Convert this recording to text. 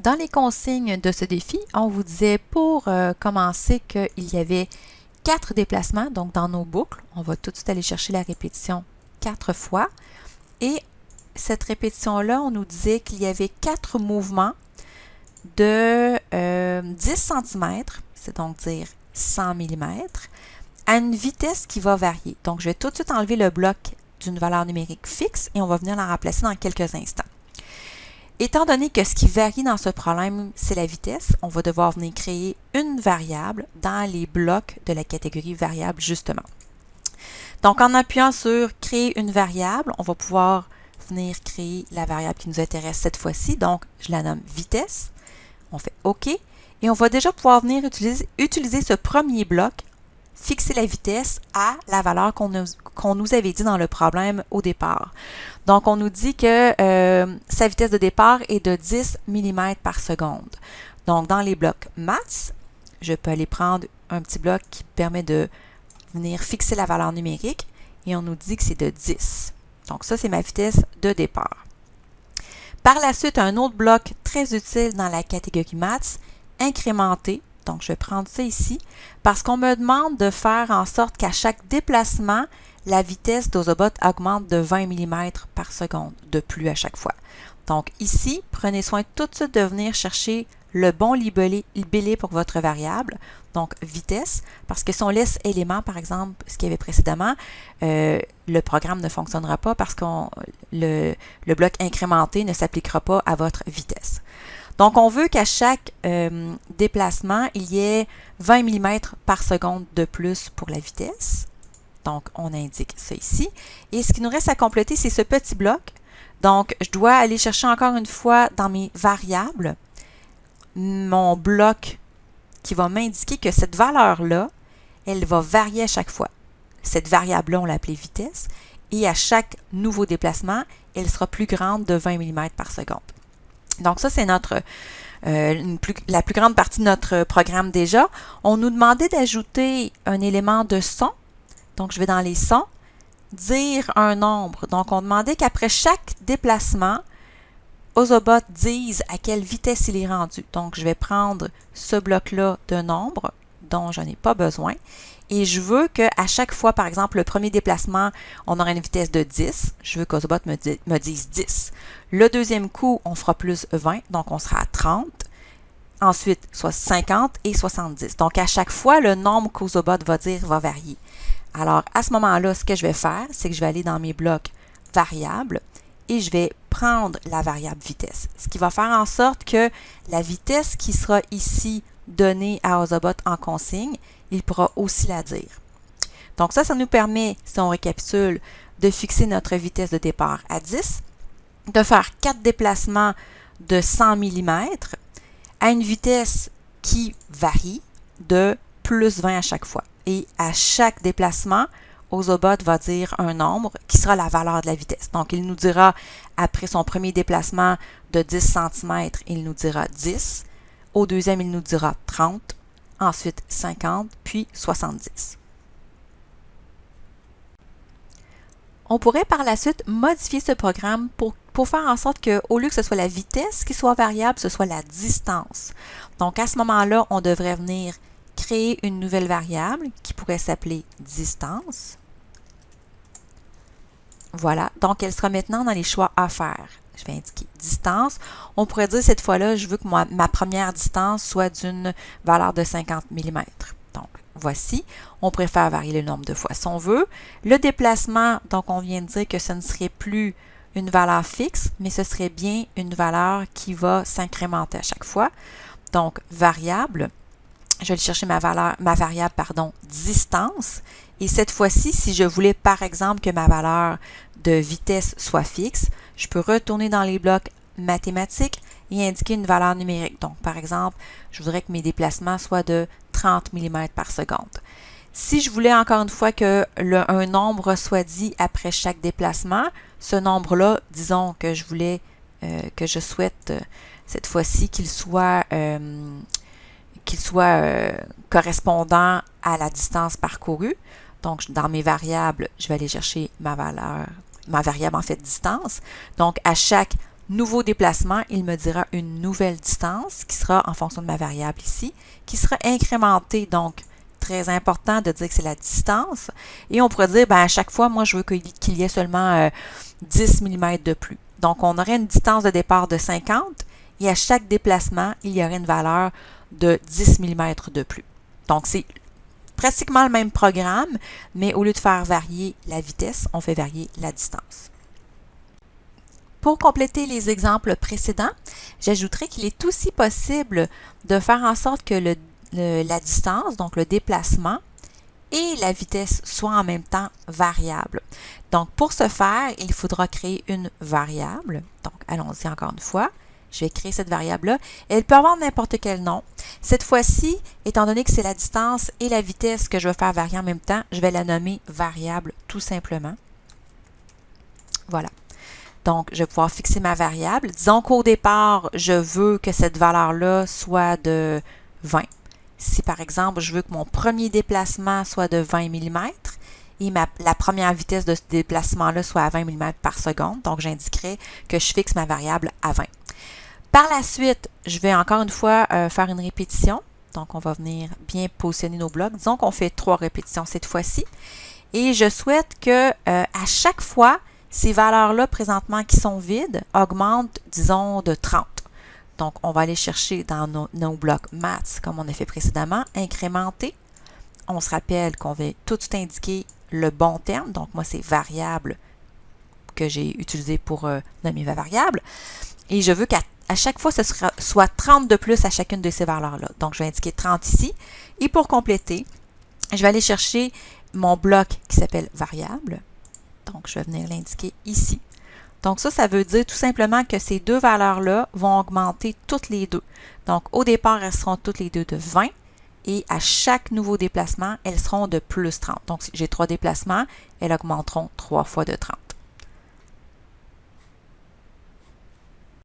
Dans les consignes de ce défi, on vous disait pour euh, commencer qu'il y avait quatre déplacements, donc dans nos boucles, on va tout de suite aller chercher la répétition quatre fois. Et cette répétition-là, on nous disait qu'il y avait quatre mouvements de 10 euh, cm, c'est donc dire 100 mm, à une vitesse qui va varier. Donc, je vais tout de suite enlever le bloc d'une valeur numérique fixe et on va venir la remplacer dans quelques instants. Étant donné que ce qui varie dans ce problème, c'est la vitesse, on va devoir venir créer une variable dans les blocs de la catégorie variable, justement. Donc, en appuyant sur « Créer une variable », on va pouvoir venir créer la variable qui nous intéresse cette fois-ci. Donc, je la nomme « vitesse ». On fait « OK » et on va déjà pouvoir venir utiliser, utiliser ce premier bloc fixer la vitesse à la valeur qu'on nous, avait dit dans le problème au départ. Donc, on nous dit que euh, sa vitesse de départ est de 10 mm par seconde. Donc, dans les blocs maths, je peux aller prendre un petit bloc qui permet de venir fixer la valeur numérique et on nous dit que c'est de 10. Donc, ça, c'est ma vitesse de départ. Par la suite, un autre bloc très utile dans la catégorie maths, incrémenter donc, je vais prendre ça ici parce qu'on me demande de faire en sorte qu'à chaque déplacement, la vitesse d'Ozobot augmente de 20 mm par seconde de plus à chaque fois. Donc ici, prenez soin tout de suite de venir chercher le bon libellé, pour votre variable, donc vitesse, parce que si on laisse élément, par exemple, ce qu'il y avait précédemment, euh, le programme ne fonctionnera pas parce que le, le bloc incrémenté ne s'appliquera pas à votre vitesse. Donc, on veut qu'à chaque euh, déplacement, il y ait 20 mm par seconde de plus pour la vitesse. Donc, on indique ça ici. Et ce qui nous reste à compléter, c'est ce petit bloc. Donc, je dois aller chercher encore une fois dans mes variables mon bloc qui va m'indiquer que cette valeur-là, elle va varier à chaque fois. Cette variable-là, on l'appelait vitesse. Et à chaque nouveau déplacement, elle sera plus grande de 20 mm par seconde. Donc ça, c'est euh, la plus grande partie de notre programme déjà. On nous demandait d'ajouter un élément de son. Donc, je vais dans les sons, dire un nombre. Donc, on demandait qu'après chaque déplacement, Ozobot dise à quelle vitesse il est rendu. Donc, je vais prendre ce bloc-là de nombre dont je n'ai pas besoin et je veux qu'à chaque fois, par exemple, le premier déplacement, on aura une vitesse de 10. Je veux qu'Ozobot me, me dise 10. Le deuxième coup, on fera plus 20, donc on sera à 30. Ensuite, soit 50 et 70. Donc, à chaque fois, le nombre qu'Ozobot va dire va varier. Alors, à ce moment-là, ce que je vais faire, c'est que je vais aller dans mes blocs variables et je vais prendre la variable vitesse. Ce qui va faire en sorte que la vitesse qui sera ici donnée à Ozobot en consigne, il pourra aussi la dire. Donc ça, ça nous permet, si on récapitule, de fixer notre vitesse de départ à 10, de faire 4 déplacements de 100 mm à une vitesse qui varie de plus 20 à chaque fois. Et à chaque déplacement, Ozobot va dire un nombre qui sera la valeur de la vitesse. Donc, il nous dira, après son premier déplacement de 10 cm, il nous dira 10. Au deuxième, il nous dira 30 ensuite 50, puis 70. On pourrait par la suite modifier ce programme pour, faire en sorte qu'au lieu que ce soit la vitesse qui soit variable, ce soit la distance. Donc à ce moment-là, on devrait venir créer une nouvelle variable qui pourrait s'appeler distance. Voilà, donc elle sera maintenant dans les choix à faire je vais indiquer distance. On pourrait dire cette fois-là, je veux que ma première distance soit d'une valeur de 50 mm. Donc, voici. On préfère varier le nombre de fois si on veut. Le déplacement, donc on vient de dire que ce ne serait plus une valeur fixe, mais ce serait bien une valeur qui va s'incrémenter à chaque fois. Donc, variable, je vais chercher ma, valeur, ma variable pardon, distance. Et cette fois-ci, si je voulais par exemple que ma valeur de vitesse soit fixe, je peux retourner dans les blocs mathématiques et indiquer une valeur numérique. Donc, par exemple, je voudrais que mes déplacements soient de 30 mm par seconde. Si je voulais encore une fois que un nombre soit dit après chaque déplacement, ce nombre-là, disons que je voulais, euh, que je souhaite euh, cette fois-ci qu'il soit, euh, qu'il soit correspondant à la distance parcourue. Donc, dans mes variables, je vais aller chercher ma valeur ma variable en fait distance. Donc, à chaque nouveau déplacement, il me dira une nouvelle distance qui sera en fonction de ma variable ici, qui sera incrémentée. Donc, très important de dire que c'est la distance. Et on pourrait dire, ben, à chaque fois, moi, je veux qu'il y ait seulement 10 euh, mm de plus. Donc, on aurait une distance de départ de 50 et à chaque déplacement, il y aurait une valeur de 10 mm de plus. Donc, c'est pratiquement le même programme, mais au lieu de faire varier la vitesse, on fait varier la distance. Pour compléter les exemples précédents, j'ajouterai qu'il est aussi possible de faire en sorte que la distance, donc le déplacement, et la vitesse soient en même temps variables. Donc, pour ce faire, il faudra créer une variable. Donc, allons-y encore une fois. Je vais créer cette variable-là. Elle peut avoir n'importe quel nom. Cette fois-ci, étant donné que c'est la distance et la vitesse que je veux faire varier en même temps, je vais la nommer variable tout simplement. Voilà. Donc, je vais pouvoir fixer ma variable. Disons qu'au départ, je veux que cette valeur-là soit de 20. Si par exemple, je veux que mon premier déplacement soit de 20 mm et la première vitesse de ce déplacement-là soit à 20 mm par seconde, donc j'indiquerai que je fixe ma variable à 20. Par la suite, je vais encore une fois euh, faire une répétition. Donc, on va venir bien positionner nos blocs. Disons qu'on fait trois répétitions cette fois-ci. Et je souhaite que euh, à chaque fois, ces valeurs-là présentement qui sont vides augmentent, disons, de 30. Donc, on va aller chercher dans nos, blocs maths, comme on a fait précédemment, incrémenter. On se rappelle qu'on va tout indiquer le bon terme. Donc, moi, c'est variable que j'ai utilisé pour euh, nommer ma variable. Et je veux qu'à à chaque fois, ce sera, soit 30 de plus à chacune de ces valeurs-là. Donc, je vais indiquer 30 ici. Et pour compléter, je vais aller chercher mon bloc qui s'appelle variable. Donc, je vais venir l'indiquer ici. Donc, ça, ça veut dire tout simplement que ces deux valeurs-là vont augmenter toutes les deux. Donc, au départ, elles seront toutes les deux de 20 et à chaque nouveau déplacement, elles seront de plus 30. Donc, si j'ai trois déplacements, elles augmenteront trois fois de 30.